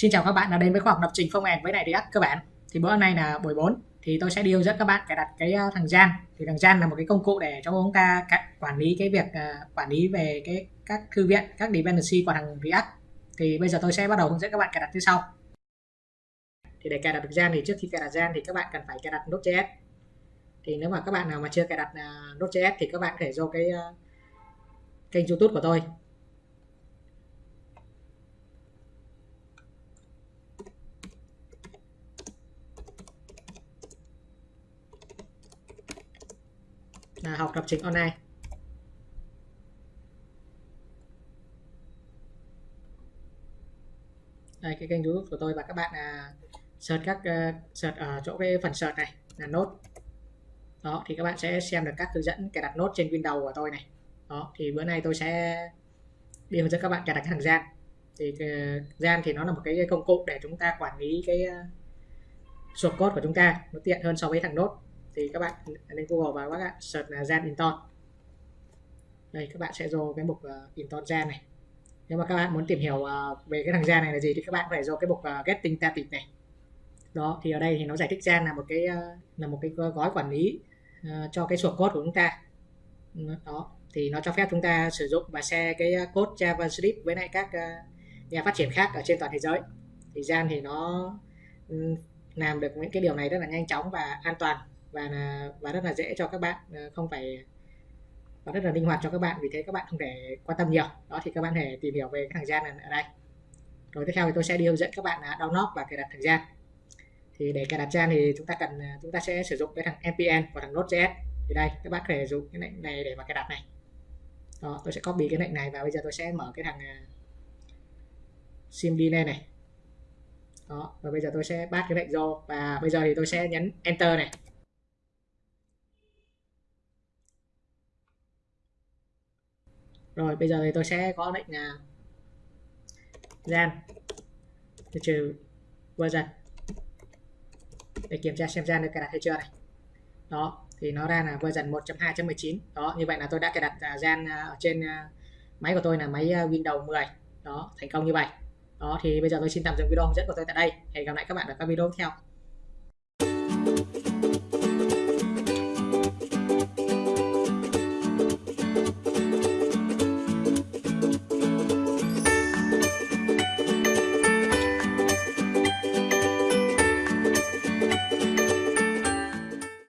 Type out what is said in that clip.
Xin chào các bạn đã đến với khoa học lập trình phong end với này React các bạn Thì bữa nay là buổi 4 thì tôi sẽ đi hướng dẫn các bạn cài đặt cái ờ, thằng Jan. Thì thằng Jan là một cái công cụ để cho chúng ta quản lý cái việc uh, quản lý về cái các thư viện, các dependency của thằng React. Thì bây giờ tôi sẽ bắt đầu hướng dẫn các bạn cài đặt như sau. Thì để cài đặt được Jan thì trước khi cài đặt Jan thì các bạn cần phải cài đặt Node.js. Thì nếu mà các bạn nào mà chưa cài đặt uh, Node.js thì các bạn có thể vô cái uh, kênh YouTube của tôi là học lập trình online. Đây cái kênh youtube của tôi và các bạn à, search các uh, search ở chỗ cái phần search này là nốt. Đó thì các bạn sẽ xem được các hướng dẫn cài đặt nốt trên Windows của tôi này. Đó thì bữa nay tôi sẽ đi hướng dẫn các bạn cài đặt thằng gian thì ờ, gian thì nó là một cái công cụ để chúng ta quản lý cái à, uh, source code của chúng ta. Nó tiện hơn so với thằng nốt thì các bạn lên Google và các bạn search là Gen Inton. Đây các bạn sẽ vô cái mục uh, Inton Gen này. Nếu mà các bạn muốn tìm hiểu uh, về cái thằng Gen này là gì thì các bạn phải vô cái mục uh, Getting Static này. Đó thì ở đây thì nó giải thích Gen là một cái uh, là một cái gói quản lý uh, cho cái source code của chúng ta. Đó thì nó cho phép chúng ta sử dụng và share cái code JavaScript với lại các uh, nhà phát triển khác ở trên toàn thế giới. Thì Gen thì nó um, làm được những cái điều này rất là nhanh chóng và an toàn và là và rất là dễ cho các bạn ờ, không phải và rất là linh hoạt cho các bạn vì thế các bạn không thể quan tâm nhiều. Đó thì các bạn thể tìm hiểu về cái thằng gian này ở đây. Rồi tiếp theo thì tôi sẽ đi hướng dẫn các bạn là download và cài đặt thằng gian. Thì để cài đặt gian thì chúng ta cần à, chúng ta sẽ sử dụng cái thằng npm và thằng node.js thì đây các bạn có thể dùng cái lệnh này để mà cài đặt này. Đó tôi sẽ copy cái lệnh này và bây giờ tôi sẽ mở cái thằng ờ, sim đi lên này. Đó và bây giờ tôi sẽ bắt cái lệnh vô và bây giờ thì tôi sẽ nhấn enter này. Rồi, bây giờ thì tôi sẽ có lệnh là gian trừ version để kiểm tra xem gian được cài đặt hay chưa này. Đó, thì nó ra là version 1.2.19 đó, như vậy là tôi đã cài đặt à, gian à, ở trên à, máy của tôi là máy Windows 10 đó, thành công như vậy. Đó, thì bây giờ tôi xin tạm dừng video hướng dẫn của tôi tại đây. Hẹn gặp lại các bạn ở các video tiếp theo.